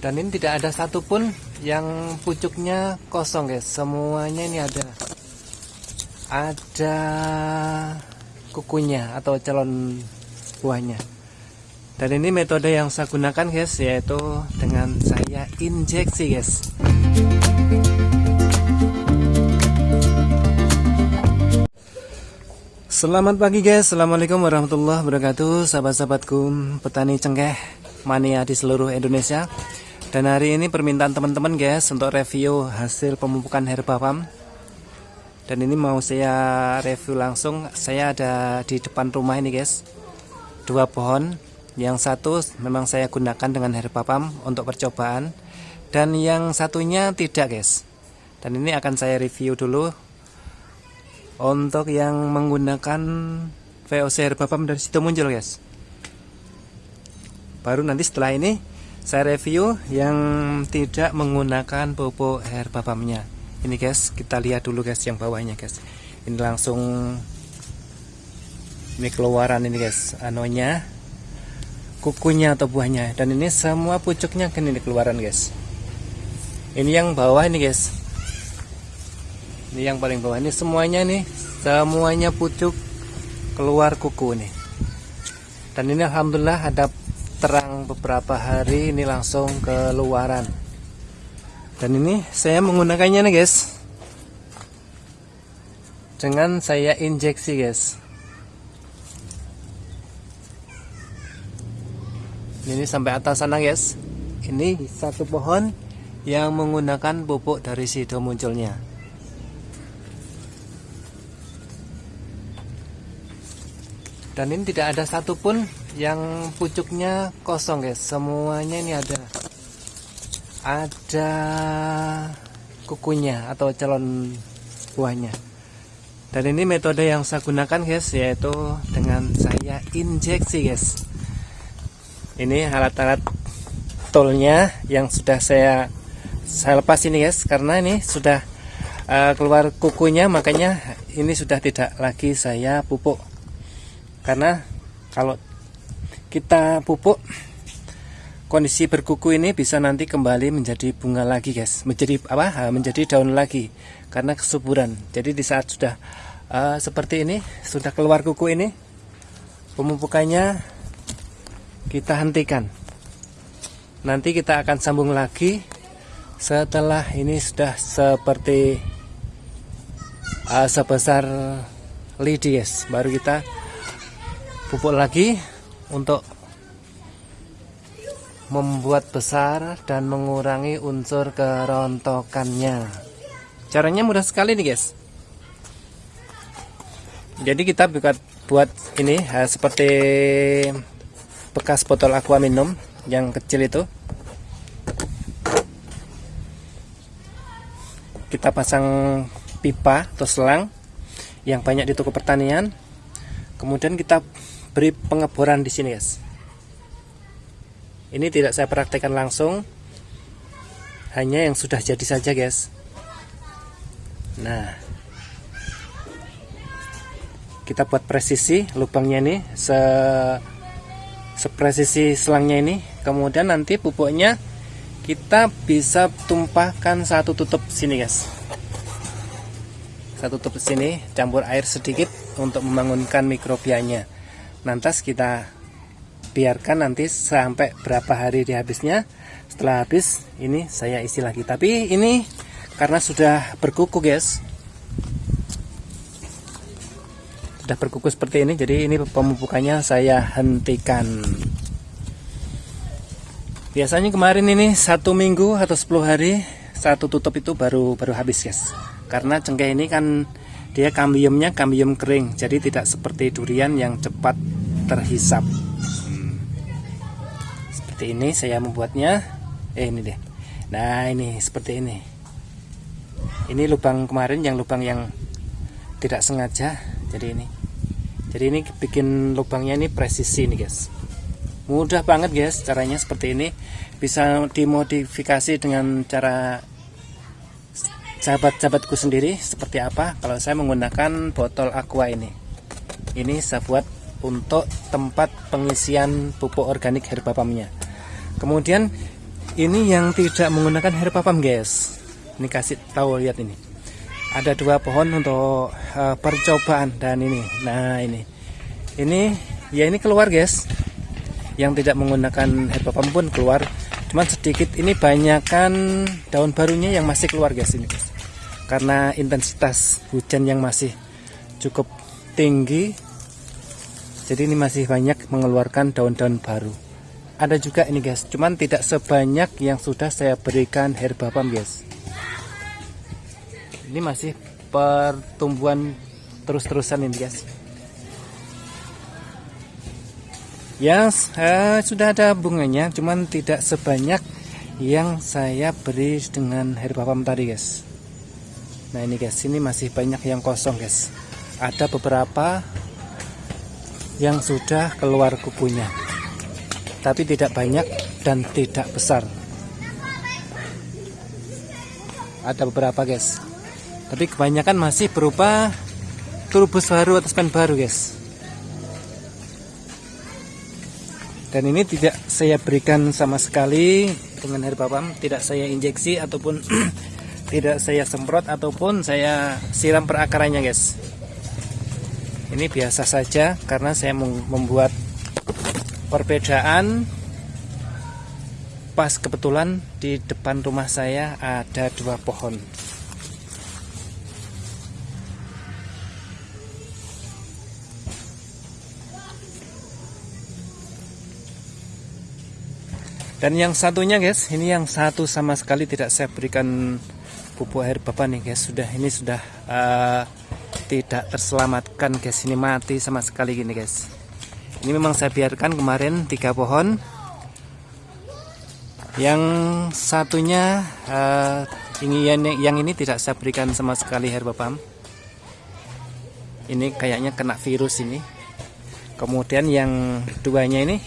dan ini tidak ada satupun yang pucuknya kosong guys. Semuanya ini ada. Ada kukunya atau calon buahnya. Dan ini metode yang saya gunakan guys yaitu dengan saya injeksi guys. Selamat pagi guys, Assalamualaikum warahmatullahi wabarakatuh Sahabat-sahabatku petani cengkeh mania di seluruh Indonesia Dan hari ini permintaan teman-teman guys Untuk review hasil pemupukan herba farm Dan ini mau saya review langsung. Saya ada di depan rumah ini guys. Dua pohon. Yang satu memang saya gunakan dengan herba farm Untuk percobaan. Dan yang satunya tidak guys. Dan ini akan saya review dulu. Untuk yang menggunakan VOC herbapam dari situ muncul guys. Baru nanti setelah ini saya review yang tidak menggunakan pupuk herbapamnya ini guys kita lihat dulu guys yang bawahnya guys. Ini langsung ini keluaran ini guys. Anonya kukunya atau buahnya. Dan ini semua pucuknya kan ini keluaran guys. Ini yang bawah ini guys. Ini yang paling bawah. Ini semuanya nih semuanya pucuk keluar kuku nih dan ini alhamdulillah ada terang beberapa hari ini langsung keluaran. Dan ini saya menggunakannya nih guys. Dengan saya injeksi guys. Ini sampai atas sana guys. Ini satu pohon yang menggunakan pupuk dari sido munculnya. Dan ini tidak ada satupun yang pucuknya kosong guys. Semuanya ini ada. Ada kukunya atau calon buahnya. Dan ini metode yang saya gunakan guys yaitu dengan saya injeksi guys. Ini alat-alat toolnya yang sudah saya saya lepas ini guys karena ini sudah uh, keluar kukunya makanya ini sudah tidak lagi saya pupuk. Karena kalau kita pupuk kondisi berkuku ini bisa nanti kembali menjadi bunga lagi guys. Menjadi apa menjadi daun lagi karena kesuburan. Jadi di saat sudah uh, seperti ini sudah keluar kuku ini pemupukannya kita hentikan. Nanti kita akan sambung lagi setelah ini sudah seperti uh, sebesar lidi guys. Baru kita pupuk lagi untuk membuat besar dan mengurangi unsur kerontokannya. Caranya mudah sekali nih guys. Jadi kita buat buat ini seperti bekas botol aqua minum yang kecil itu. Kita pasang pipa atau selang yang banyak di toko pertanian. Kemudian kita beri pengeboran di sini guys. Ini tidak saya praktekkan langsung. Hanya yang sudah jadi saja guys. Nah. Kita buat presisi lubangnya ini se sepresisi selangnya ini. Kemudian nanti pupuknya kita bisa tumpahkan satu tutup sini guys. Satu tutup sini campur air sedikit untuk membangunkan mikrobianya lantas kita biarkan nanti sampai berapa hari di habisnya setelah habis ini saya isi lagi. Tapi ini karena sudah berkuku guys. Sudah berkuku seperti ini jadi ini pemupukannya saya hentikan. Biasanya kemarin ini satu minggu atau 10 hari satu tutup itu baru baru habis guys. Karena cengkeh ini kan dia kambiumnya kambium kering jadi tidak seperti durian yang cepat terhisap. Hmm. seperti ini saya membuatnya. Eh ini deh nah ini seperti ini. Ini lubang kemarin yang lubang yang tidak sengaja. Jadi ini. Jadi ini bikin lubangnya ini presisi nih guys. Mudah banget guys caranya seperti ini. Bisa dimodifikasi dengan cara sahabat-sahabatku sendiri seperti apa. Kalau saya menggunakan botol aqua ini. Ini saya buat untuk tempat pengisian pupuk organik herbapamnya kemudian ini yang tidak menggunakan herba pam guys. Ini kasih tahu lihat ini. Ada dua pohon untuk uh, percobaan dan ini. Nah ini. Ini ya ini keluar guys. Yang tidak menggunakan herba pam pun keluar. Cuman sedikit ini banyakkan daun barunya yang masih keluar guys ini guys. Karena intensitas hujan yang masih cukup tinggi jadi ini masih banyak mengeluarkan daun-daun baru. Ada juga ini guys. Cuman tidak sebanyak yang sudah saya berikan herba pam guys. Ini masih pertumbuhan terus-terusan ini guys. Ya eh, sudah ada bunganya cuman tidak sebanyak yang saya beri dengan herba pam tadi guys. Nah ini guys ini masih banyak yang kosong guys. Ada beberapa yang sudah keluar kukunya tapi tidak banyak dan tidak besar. Ada beberapa guys. Tapi kebanyakan masih berupa turbus baru atau span baru guys. Dan ini tidak saya berikan sama sekali dengan herba pam tidak saya injeksi ataupun tidak saya semprot ataupun saya siram perakarannya guys ini biasa saja karena saya membuat perbedaan. Pas kebetulan di depan rumah saya ada dua pohon. Dan yang satunya guys ini yang satu sama sekali tidak saya berikan pupuk air bapak nih guys. Sudah ini sudah uh, tidak terselamatkan guys. Ini mati sama sekali gini guys. Ini memang saya biarkan kemarin tiga pohon. Yang satunya uh, ini yang, yang ini tidak saya berikan sama sekali herba pam. Ini kayaknya kena virus ini. Kemudian yang duanya ini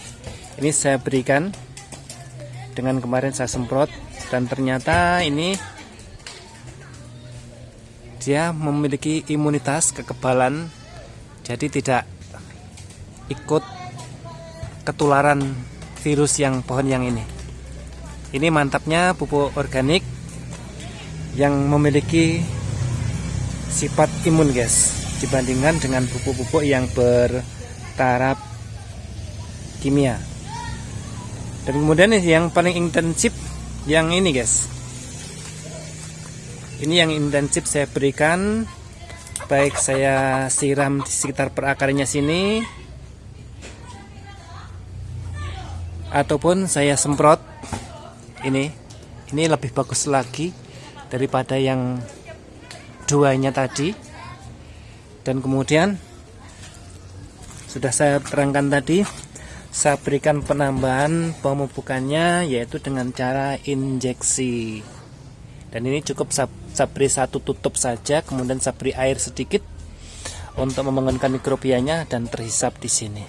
ini saya berikan. Dengan kemarin saya semprot dan ternyata ini dia memiliki imunitas kekebalan jadi tidak ikut ketularan virus yang pohon yang ini. Ini mantapnya pupuk organik yang memiliki sifat imun guys dibandingkan dengan pupuk-pupuk yang bertaraf kimia. Dan kemudian yang paling intensif yang ini guys ini yang intensif saya berikan. Baik saya siram di sekitar perakarnya sini. Ataupun saya semprot. Ini ini lebih bagus lagi daripada yang duanya tadi. Dan kemudian sudah saya terangkan tadi saya berikan penambahan pemupukannya yaitu dengan cara injeksi. Dan ini cukup saya, beri satu tutup saja kemudian saya beri air sedikit untuk membangunkan mikrobianya dan terhisap di sini.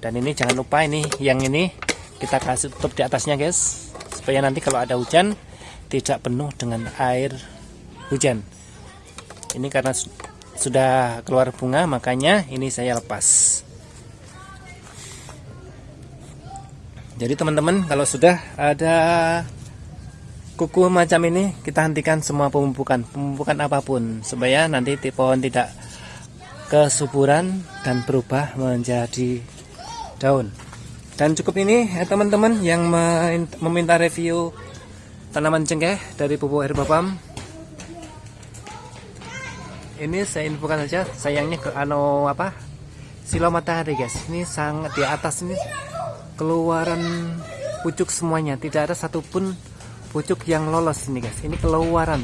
Dan ini jangan lupa ini yang ini kita kasih tutup di atasnya guys. Supaya nanti kalau ada hujan tidak penuh dengan air hujan. Ini karena sudah keluar bunga makanya ini saya lepas. Jadi teman-teman kalau sudah ada kuku macam ini kita hentikan semua pemupukan pemupukan apa pun supaya nanti pohon tidak kesuburan dan berubah menjadi daun. Dan cukup ini ya teman-teman yang meminta review tanaman cengkeh dari pupuk herba pam ini saya infokan saja sayangnya ke ano apa silo matahari guys. Ini sangat di atas ini. Keluaran pucuk semuanya. Tidak ada satupun pucuk yang lolos ini guys. Ini keluaran